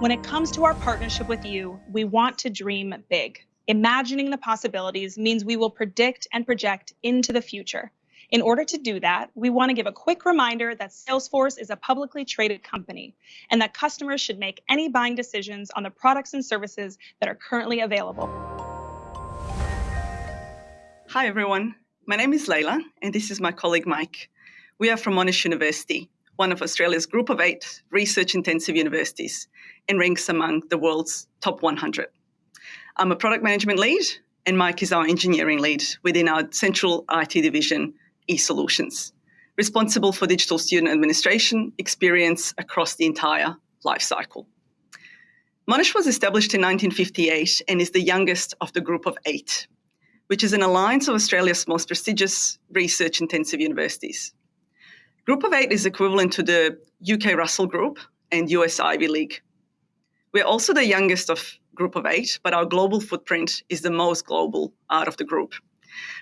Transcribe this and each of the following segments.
When it comes to our partnership with you, we want to dream big. Imagining the possibilities means we will predict and project into the future. In order to do that, we want to give a quick reminder that Salesforce is a publicly traded company and that customers should make any buying decisions on the products and services that are currently available. Hi, everyone. My name is Layla, and this is my colleague Mike. We are from Monash University, one of Australia's group of eight research intensive universities and ranks among the world's top 100. I'm a product management lead, and Mike is our engineering lead within our central IT division, eSolutions, responsible for digital student administration experience across the entire lifecycle. Monash was established in 1958 and is the youngest of the group of eight, which is an alliance of Australia's most prestigious research intensive universities. Group of eight is equivalent to the UK Russell Group and US Ivy League. We're also the youngest of group of eight, but our global footprint is the most global out of the group.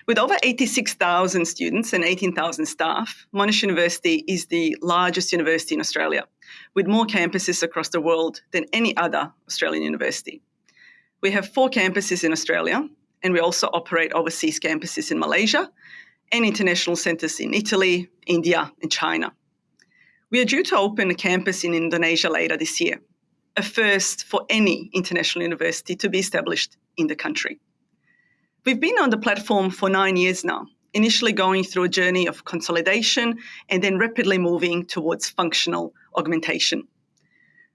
With over 86,000 students and 18,000 staff, Monash University is the largest university in Australia, with more campuses across the world than any other Australian university. We have four campuses in Australia, and we also operate overseas campuses in Malaysia and international centres in Italy, India, and China. We are due to open a campus in Indonesia later this year, a first for any international university to be established in the country. We've been on the platform for nine years now, initially going through a journey of consolidation and then rapidly moving towards functional augmentation.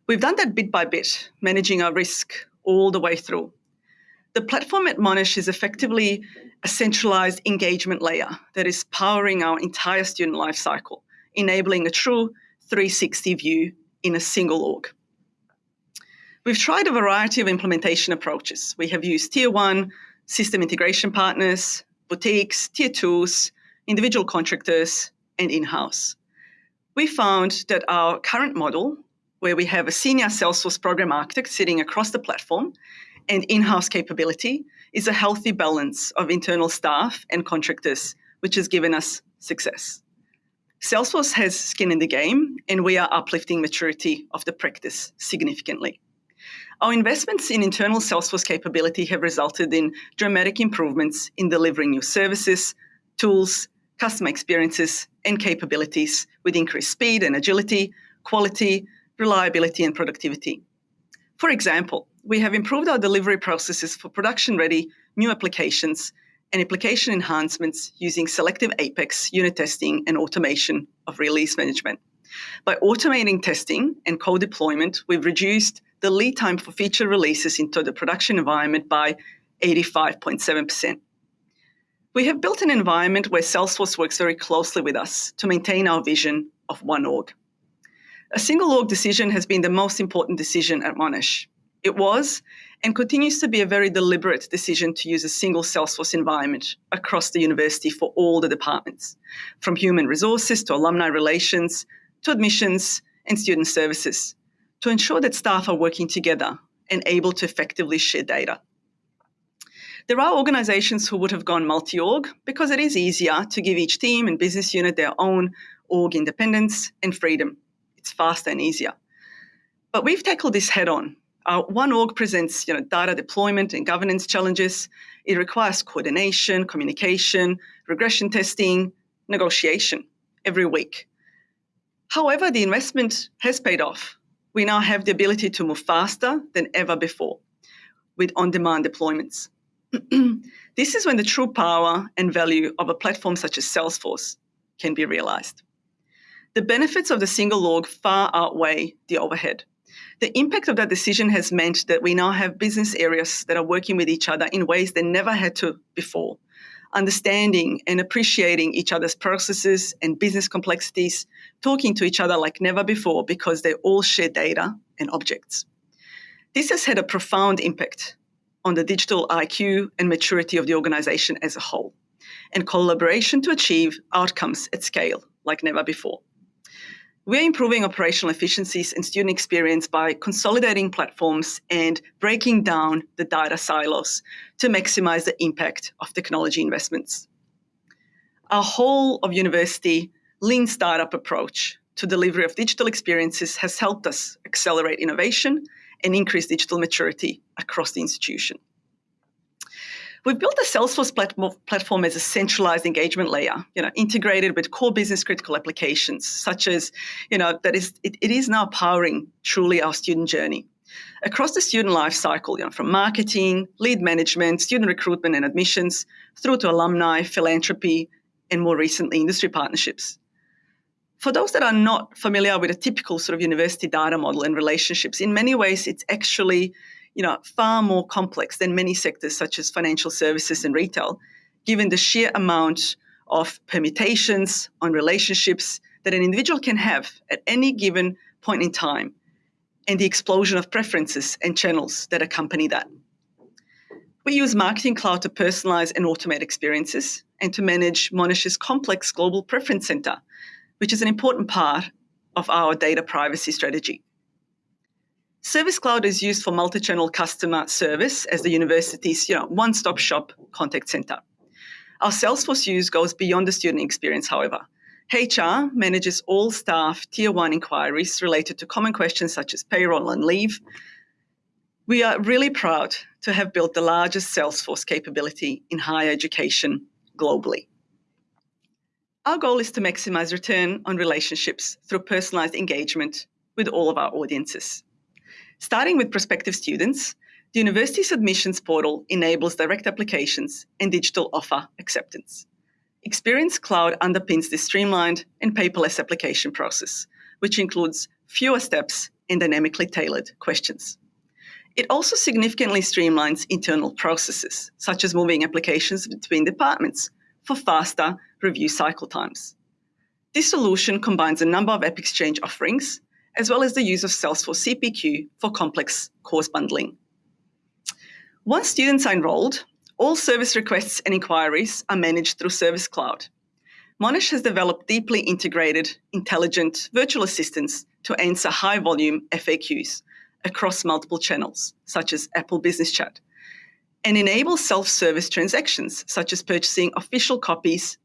We've done that bit by bit, managing our risk all the way through. The platform at Monash is effectively a centralized engagement layer that is powering our entire student lifecycle, enabling a true 360 view in a single org. We've tried a variety of implementation approaches. We have used tier one system integration partners, boutiques, tier twos, individual contractors, and in-house. We found that our current model, where we have a senior Salesforce program architect sitting across the platform and in-house capability, is a healthy balance of internal staff and contractors, which has given us success. Salesforce has skin in the game, and we are uplifting maturity of the practice significantly. Our investments in internal Salesforce capability have resulted in dramatic improvements in delivering new services, tools, customer experiences, and capabilities with increased speed and agility, quality, reliability, and productivity. For example, we have improved our delivery processes for production-ready new applications and application enhancements using selective Apex unit testing and automation of release management. By automating testing and co-deployment, we've reduced the lead time for feature releases into the production environment by 85.7%. We have built an environment where Salesforce works very closely with us to maintain our vision of one org. A single org decision has been the most important decision at Monash. It was and continues to be a very deliberate decision to use a single Salesforce environment across the university for all the departments, from human resources to alumni relations to admissions and student services to ensure that staff are working together and able to effectively share data. There are organizations who would have gone multi-org because it is easier to give each team and business unit their own org independence and freedom. It's faster and easier. But we've tackled this head on. Our one org presents you know, data deployment and governance challenges. It requires coordination, communication, regression testing, negotiation every week. However, the investment has paid off we now have the ability to move faster than ever before with on-demand deployments. this is when the true power and value of a platform such as Salesforce can be realized. The benefits of the single org far outweigh the overhead. The impact of that decision has meant that we now have business areas that are working with each other in ways they never had to before, understanding and appreciating each other's processes and business complexities, talking to each other like never before because they all share data and objects. This has had a profound impact on the digital IQ and maturity of the organization as a whole, and collaboration to achieve outcomes at scale like never before. We're improving operational efficiencies and student experience by consolidating platforms and breaking down the data silos to maximize the impact of technology investments. Our whole of university lean startup approach to delivery of digital experiences has helped us accelerate innovation and increase digital maturity across the institution. We've built the Salesforce platform as a centralized engagement layer, you know, integrated with core business critical applications, such as, you know, that is it, it is now powering truly our student journey. Across the student life cycle, you know, from marketing, lead management, student recruitment and admissions, through to alumni, philanthropy, and more recently, industry partnerships. For those that are not familiar with a typical sort of university data model and relationships, in many ways it's actually you know, far more complex than many sectors such as financial services and retail, given the sheer amount of permutations on relationships that an individual can have at any given point in time, and the explosion of preferences and channels that accompany that. We use Marketing Cloud to personalize and automate experiences and to manage Monash's complex global preference center, which is an important part of our data privacy strategy. Service Cloud is used for multi-channel customer service as the university's you know, one-stop shop contact center. Our Salesforce use goes beyond the student experience, however. HR manages all staff tier one inquiries related to common questions such as payroll and leave. We are really proud to have built the largest Salesforce capability in higher education globally. Our goal is to maximize return on relationships through personalized engagement with all of our audiences. Starting with prospective students, the university's admissions portal enables direct applications and digital offer acceptance. Experience Cloud underpins this streamlined and paperless application process, which includes fewer steps and dynamically tailored questions. It also significantly streamlines internal processes, such as moving applications between departments for faster review cycle times. This solution combines a number of AppExchange offerings as well as the use of Salesforce CPQ for complex course bundling. Once students are enrolled, all service requests and inquiries are managed through Service Cloud. Monash has developed deeply integrated, intelligent virtual assistants to answer high volume FAQs across multiple channels, such as Apple Business Chat, and enable self service transactions, such as purchasing official copies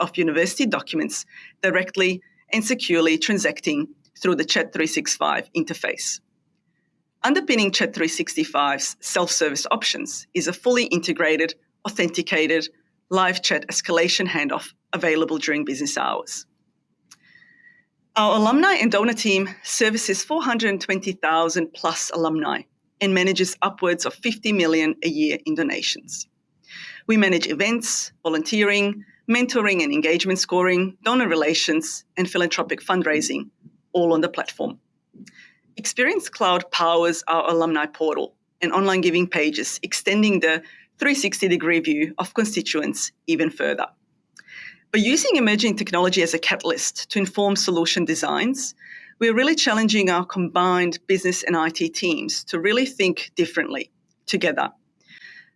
of university documents directly and securely transacting through the Chat365 interface. Underpinning Chat365's self-service options is a fully integrated, authenticated, live chat escalation handoff available during business hours. Our alumni and donor team services 420,000 plus alumni and manages upwards of 50 million a year in donations. We manage events, volunteering, mentoring and engagement scoring, donor relations, and philanthropic fundraising all on the platform. Experience Cloud powers our alumni portal and online giving pages, extending the 360 degree view of constituents even further. By using emerging technology as a catalyst to inform solution designs, we're really challenging our combined business and IT teams to really think differently together.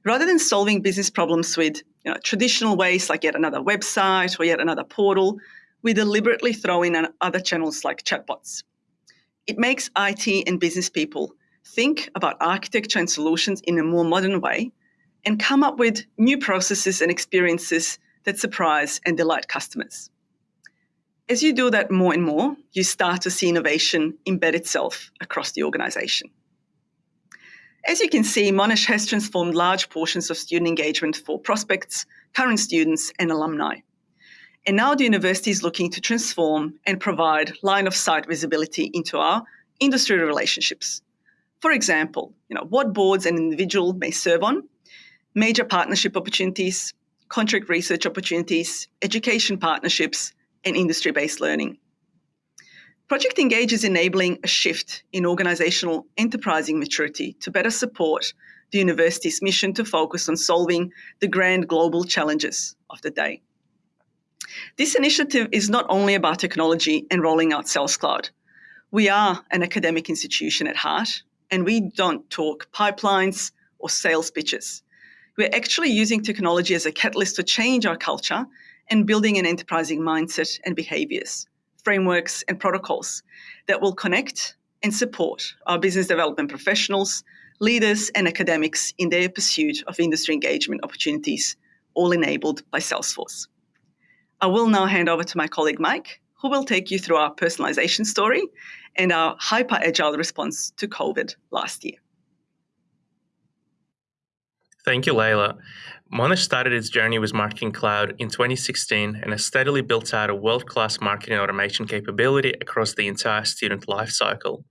Rather than solving business problems with you know, traditional ways like yet another website or yet another portal, we deliberately throw in other channels like chatbots. It makes IT and business people think about architecture and solutions in a more modern way and come up with new processes and experiences that surprise and delight customers. As you do that more and more, you start to see innovation embed itself across the organization. As you can see, Monash has transformed large portions of student engagement for prospects, current students, and alumni. And now the university is looking to transform and provide line of sight visibility into our industry relationships. For example, you know, what boards an individual may serve on, major partnership opportunities, contract research opportunities, education partnerships, and industry-based learning. Project Engage is enabling a shift in organizational enterprising maturity to better support the university's mission to focus on solving the grand global challenges of the day. This initiative is not only about technology and rolling out Sales Cloud. We are an academic institution at heart, and we don't talk pipelines or sales pitches. We're actually using technology as a catalyst to change our culture and building an enterprising mindset and behaviors, frameworks, and protocols that will connect and support our business development professionals, leaders, and academics in their pursuit of industry engagement opportunities, all enabled by Salesforce. I will now hand over to my colleague Mike, who will take you through our personalization story and our hyper agile response to COVID last year. Thank you, Layla. Monash started its journey with Marketing Cloud in 2016 and has steadily built out a world-class marketing automation capability across the entire student lifecycle.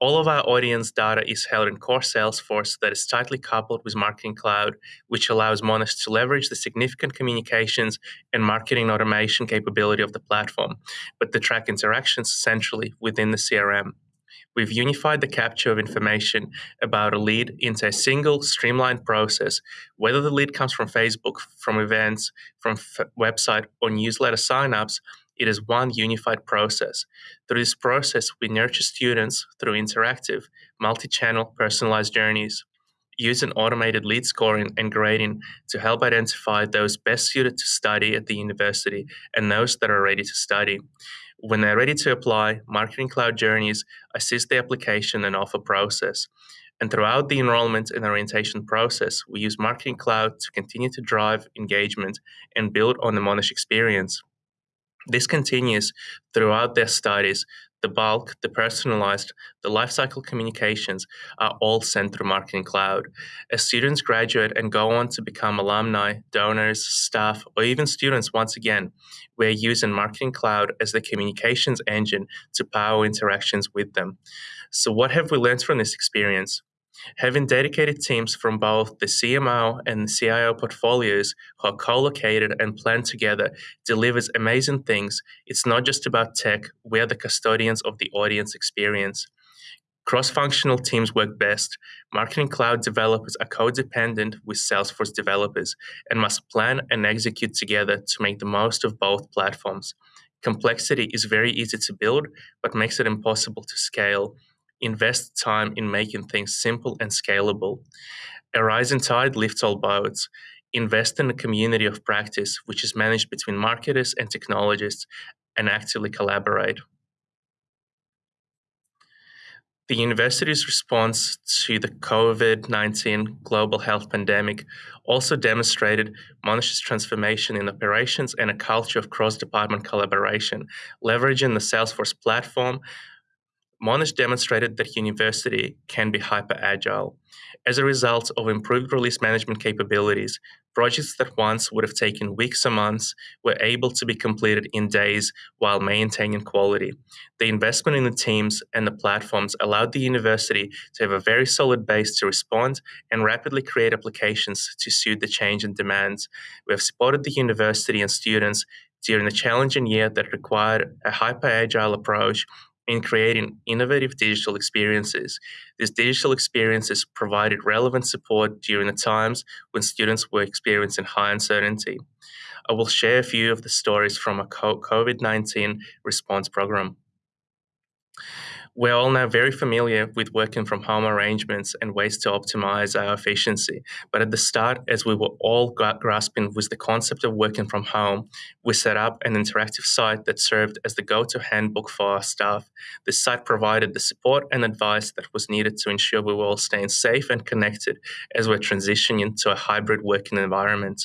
All of our audience data is held in core Salesforce that is tightly coupled with Marketing Cloud, which allows Monash to leverage the significant communications and marketing automation capability of the platform, but to track interactions centrally within the CRM. We've unified the capture of information about a lead into a single streamlined process, whether the lead comes from Facebook, from events, from f- website, or newsletter signups. It is one unified process. Through this process, we nurture students through interactive, multi channel, personalized journeys. Use an automated lead scoring and grading to help identify those best suited to study at the university and those that are ready to study. When they're ready to apply, Marketing Cloud Journeys assist the application and offer process. And throughout the enrollment and orientation process, we use Marketing Cloud to continue to drive engagement and build on the Monash experience. This continues throughout their studies. The bulk, the personalized, the lifecycle communications are all sent through Marketing Cloud. As students graduate and go on to become alumni, donors, staff, or even students once again, we're using Marketing Cloud as the communications engine to power interactions with them. So, what have we learned from this experience? Having dedicated teams from both the CMO and the CIO portfolios who are co located and planned together delivers amazing things. It's not just about tech, we are the custodians of the audience experience. Cross functional teams work best. Marketing Cloud developers are codependent with Salesforce developers and must plan and execute together to make the most of both platforms. Complexity is very easy to build, but makes it impossible to scale invest time in making things simple and scalable. A rising tide lifts all boats. Invest in a community of practice, which is managed between marketers and technologists, and actively collaborate. The university's response to the COVID 19 global health pandemic also demonstrated Monash's transformation in operations and a culture of cross department collaboration, leveraging the Salesforce platform Monash demonstrated that university can be hyper agile. As a result of improved release management capabilities, projects that once would have taken weeks or months were able to be completed in days while maintaining quality. The investment in the teams and the platforms allowed the university to have a very solid base to respond and rapidly create applications to suit the change in demands. We have supported the university and students during a challenging year that required a hyper agile approach in creating innovative digital experiences. These digital experiences provided relevant support during the times when students were experiencing high uncertainty. I will share a few of the stories from a COVID 19 response program. We're all now very familiar with working from home arrangements and ways to optimize our efficiency. But at the start, as we were all grasping with the concept of working from home, we set up an interactive site that served as the go to handbook for our staff. This site provided the support and advice that was needed to ensure we were all staying safe and connected as we're transitioning to a hybrid working environment.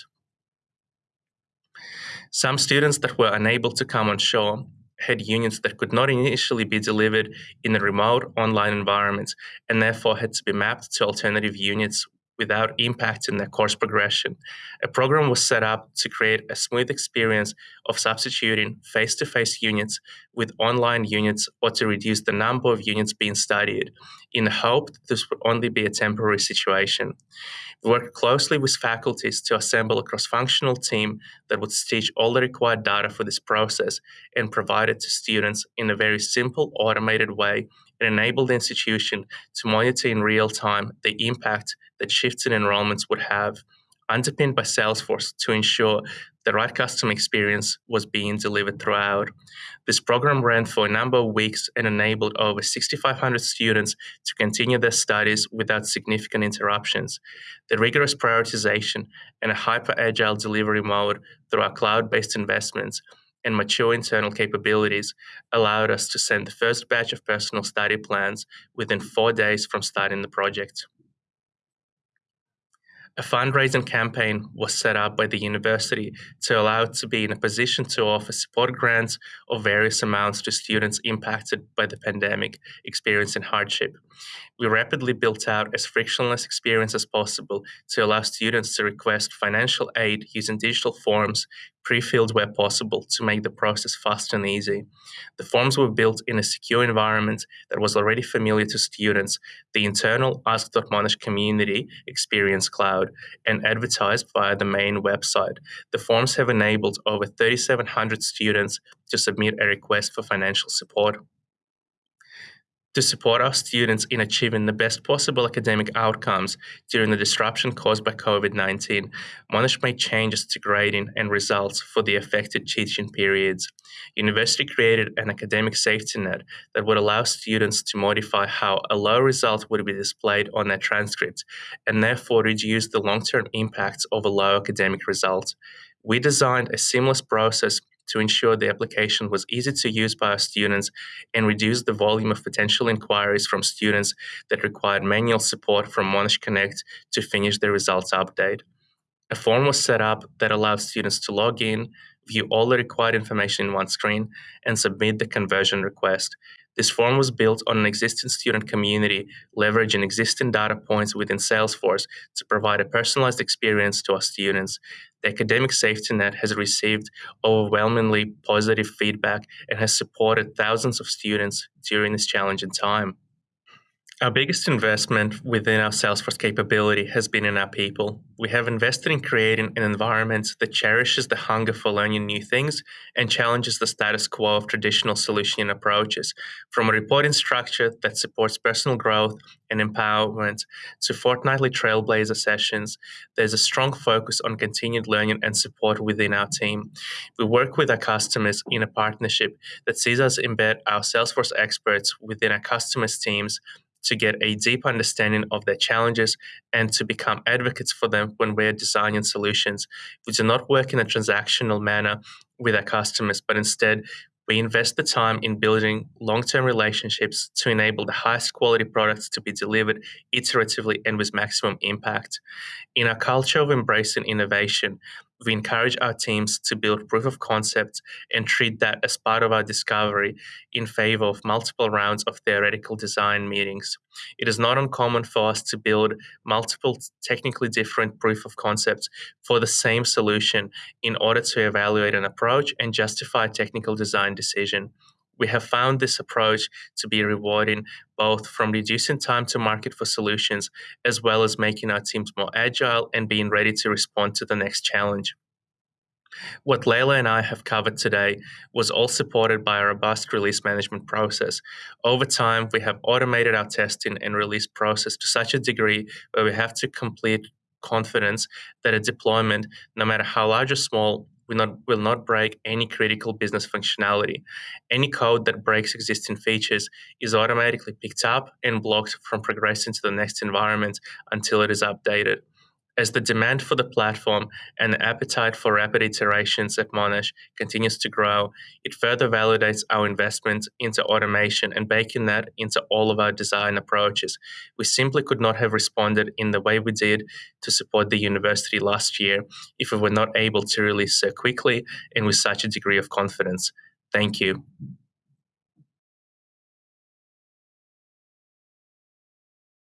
Some students that were unable to come on shore had units that could not initially be delivered in a remote online environment and therefore had to be mapped to alternative units without impacting their course progression. A program was set up to create a smooth experience of substituting face to face units with online units or to reduce the number of units being studied in the hope that this would only be a temporary situation. We worked closely with faculties to assemble a cross functional team that would stitch all the required data for this process and provide it to students in a very simple, automated way and enable the institution to monitor in real time the impact that shifts in enrollments would have, underpinned by Salesforce to ensure the right customer experience was being delivered throughout. This program ran for a number of weeks and enabled over 6,500 students to continue their studies without significant interruptions. The rigorous prioritization and a hyper agile delivery mode through our cloud based investments and mature internal capabilities allowed us to send the first batch of personal study plans within four days from starting the project. A fundraising campaign was set up by the university to allow it to be in a position to offer support grants of various amounts to students impacted by the pandemic, experiencing hardship. We rapidly built out as frictionless experience as possible to allow students to request financial aid using digital forms pre-filled where possible to make the process fast and easy. The forms were built in a secure environment that was already familiar to students, the internal Ask.Monash community experience cloud, and advertised via the main website. The forms have enabled over 3,700 students to submit a request for financial support to support our students in achieving the best possible academic outcomes during the disruption caused by COVID 19, Monash made changes to grading and results for the affected teaching periods. University created an academic safety net that would allow students to modify how a low result would be displayed on their transcript and therefore reduce the long term impacts of a low academic result. We designed a seamless process to ensure the application was easy to use by our students and reduce the volume of potential inquiries from students that required manual support from Monash Connect to finish the results update. A form was set up that allowed students to log in, view all the required information in one screen, and submit the conversion request. This form was built on an existing student community, leveraging existing data points within Salesforce to provide a personalized experience to our students. The academic safety net has received overwhelmingly positive feedback and has supported thousands of students during this challenging time. Our biggest investment within our Salesforce capability has been in our people. We have invested in creating an environment that cherishes the hunger for learning new things and challenges the status quo of traditional solution approaches. From a reporting structure that supports personal growth and empowerment to fortnightly trailblazer sessions, there's a strong focus on continued learning and support within our team. We work with our customers in a partnership that sees us embed our Salesforce experts within our customers' teams to get a deep understanding of their challenges and to become advocates for them when we're designing solutions. We do not work in a transactional manner with our customers, but instead we invest the time in building long term relationships to enable the highest quality products to be delivered iteratively and with maximum impact. In our culture of embracing innovation, we encourage our teams to build proof of concept and treat that as part of our discovery in favor of multiple rounds of theoretical design meetings. It is not uncommon for us to build multiple technically different proof of concepts for the same solution in order to evaluate an approach and justify a technical design decision. We have found this approach to be rewarding both from reducing time to market for solutions as well as making our teams more agile and being ready to respond to the next challenge. What Layla and I have covered today was all supported by a robust release management process. Over time, we have automated our testing and release process to such a degree where we have to complete confidence that a deployment, no matter how large or small, will not, will not break any critical business functionality. Any code that breaks existing features is automatically picked up and blocked from progressing to the next environment until it is updated. As the demand for the platform and the appetite for rapid iterations at Monash continues to grow, it further validates our investment into automation and baking that into all of our design approaches. We simply could not have responded in the way we did to support the university last year if we were not able to release so quickly and with such a degree of confidence. Thank you.